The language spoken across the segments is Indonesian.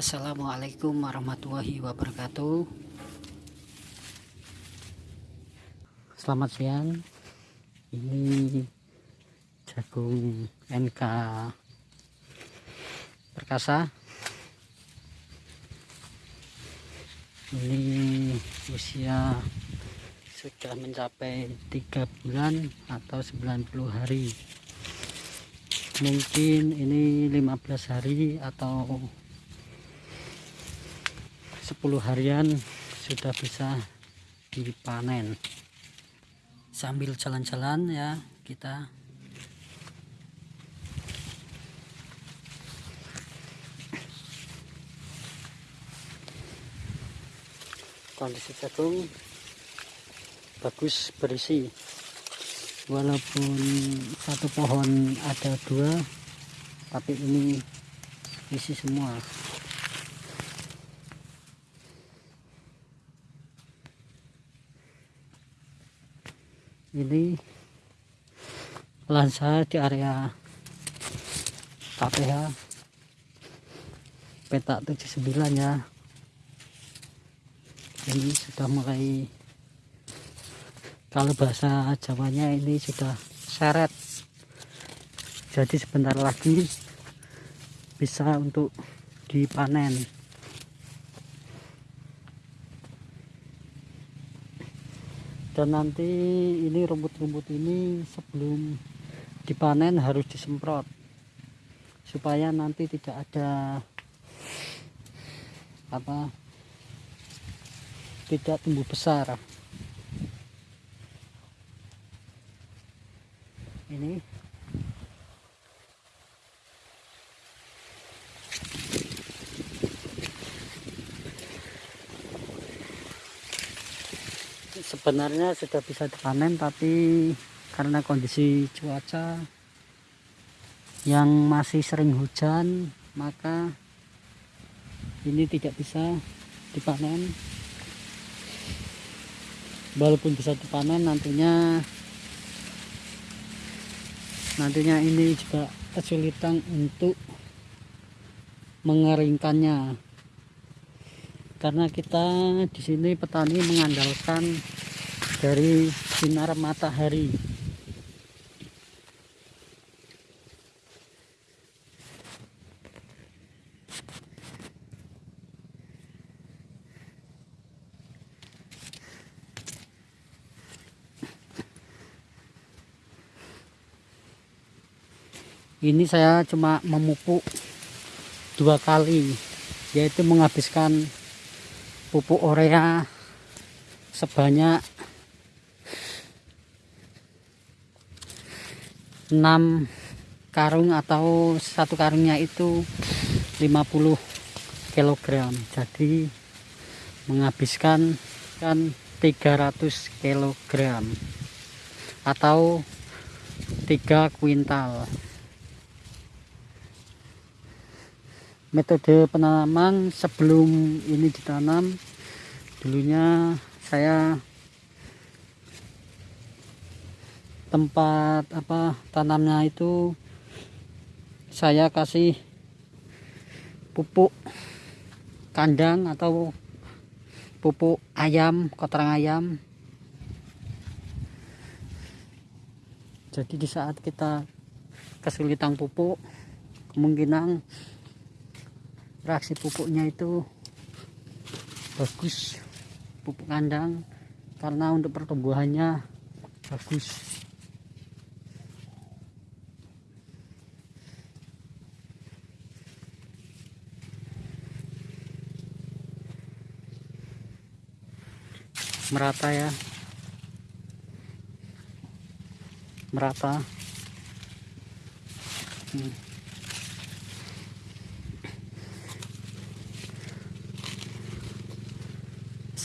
Assalamualaikum warahmatullahi wabarakatuh. Selamat siang. Ini jagung NK Perkasa. Ini usia sudah mencapai tiga bulan atau 90 hari. Mungkin ini 15 hari atau 10 harian sudah bisa dipanen. Sambil jalan-jalan ya kita kondisi jagung bagus berisi. Walaupun satu pohon ada dua tapi ini isi semua ini lansa di area KPH petak 79 ya. Ini sudah mulai kalau bahasa Jawanya ini sudah seret. Jadi sebentar lagi bisa untuk dipanen dan nanti ini rumput-rumput ini sebelum dipanen harus disemprot. Supaya nanti tidak ada apa tidak tumbuh besar. Ini sebenarnya sudah bisa dipanen tapi karena kondisi cuaca yang masih sering hujan maka ini tidak bisa dipanen. Walaupun bisa dipanen nantinya nantinya ini juga kesulitan untuk mengeringkannya karena kita di sini petani mengandalkan dari sinar matahari. Ini saya cuma memupuk dua kali yaitu menghabiskan pupuk urea sebanyak 6 karung atau satu karungnya itu 50 kg jadi menghabiskan kan 300 kg atau 3 kuintal metode penanaman sebelum ini ditanam. Dulunya saya tempat apa tanamnya itu saya kasih pupuk kandang atau pupuk ayam kotoran ayam. Jadi di saat kita kesulitan pupuk kemungkinan reaksi pupuknya itu bagus pupuk kandang karena untuk pertumbuhannya bagus. Merata ya. Merata. Hmm.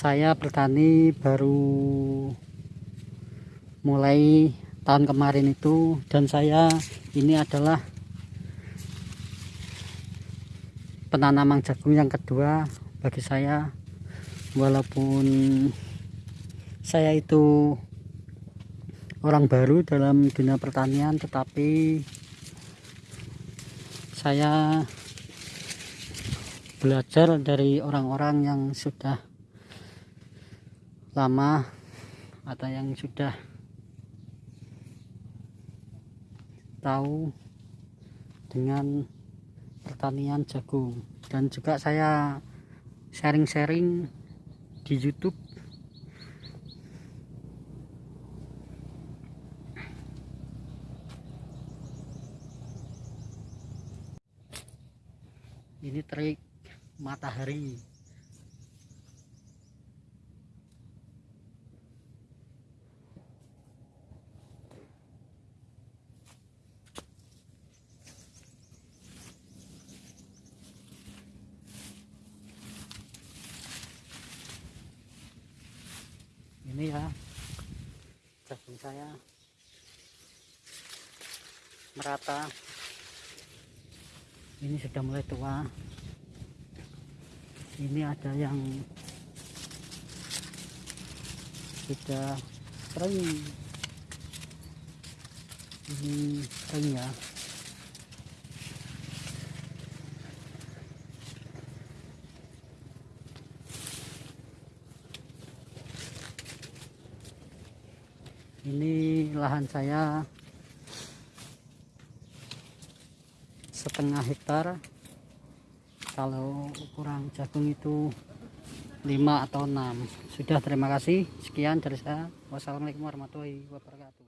Saya bertani baru mulai tahun kemarin itu dan saya ini adalah penanaman jagung yang kedua bagi saya. Walaupun saya itu orang baru dalam dunia pertanian tetapi saya belajar dari orang-orang yang sudah lama atau yang sudah tahu dengan pertanian jagung. Dan juga saya sharing-sharing di YouTube. Ini trik matahari ini ya. Jagung saya merata. Ini sudah mulai tua. Ini ada yang sudah kering. Ini kering ya ini lahan saya setengah hektar. Kalau ukuran jagung itu 5 atau 6 sudah terima kasih. Sekian dari saya. Wassalamualaikum warahmatullahi wabarakatuh